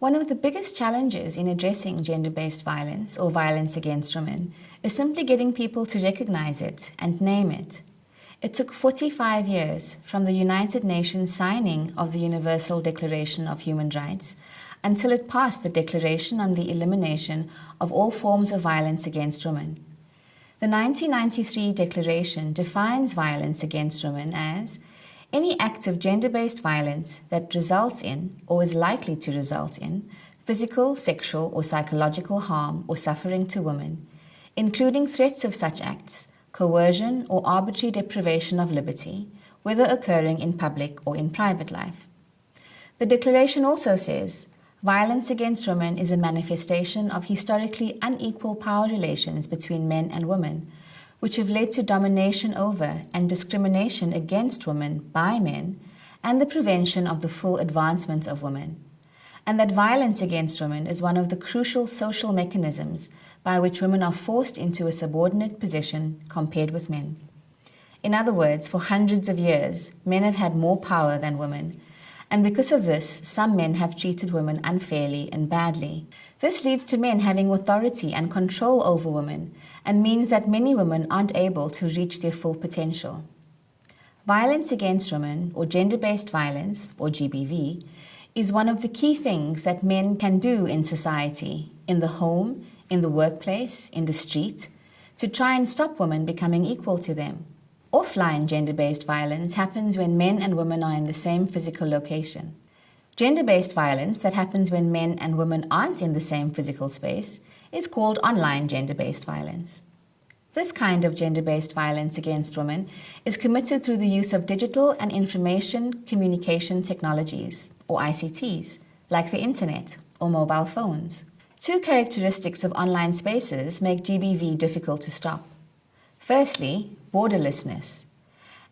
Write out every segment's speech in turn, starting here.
One of the biggest challenges in addressing gender-based violence or violence against women is simply getting people to recognize it and name it. It took 45 years from the United Nations signing of the Universal Declaration of Human Rights until it passed the Declaration on the Elimination of All Forms of Violence Against Women. The 1993 Declaration defines violence against women as any act of gender-based violence that results in, or is likely to result in, physical, sexual, or psychological harm or suffering to women, including threats of such acts, coercion, or arbitrary deprivation of liberty, whether occurring in public or in private life. The Declaration also says, violence against women is a manifestation of historically unequal power relations between men and women, which have led to domination over and discrimination against women by men and the prevention of the full advancement of women, and that violence against women is one of the crucial social mechanisms by which women are forced into a subordinate position compared with men. In other words, for hundreds of years, men have had more power than women, and because of this, some men have treated women unfairly and badly. This leads to men having authority and control over women and means that many women aren't able to reach their full potential. Violence against women, or gender-based violence, or GBV, is one of the key things that men can do in society, in the home, in the workplace, in the street, to try and stop women becoming equal to them. Offline gender-based violence happens when men and women are in the same physical location. Gender-based violence that happens when men and women aren't in the same physical space is called online gender-based violence. This kind of gender-based violence against women is committed through the use of digital and information communication technologies, or ICTs, like the internet or mobile phones. Two characteristics of online spaces make GBV difficult to stop. Firstly, borderlessness.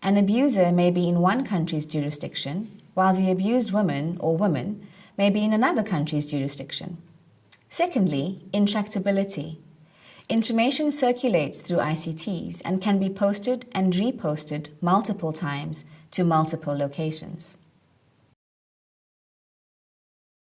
An abuser may be in one country's jurisdiction, while the abused woman or woman may be in another country's jurisdiction. Secondly, intractability. Information circulates through ICTs and can be posted and reposted multiple times to multiple locations.